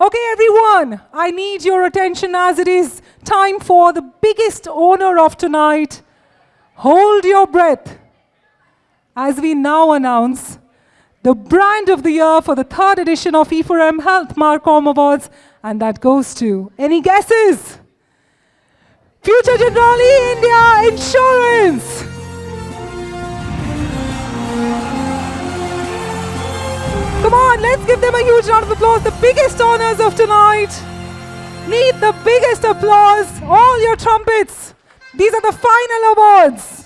Okay, everyone, I need your attention as it is time for the biggest honor of tonight. Hold your breath as we now announce the brand of the year for the third edition of E4M Health Marcom Awards, and that goes to any guesses? Future Generali India on, let's give them a huge round of applause. The biggest honors of tonight. Need the biggest applause. All your trumpets. These are the final awards.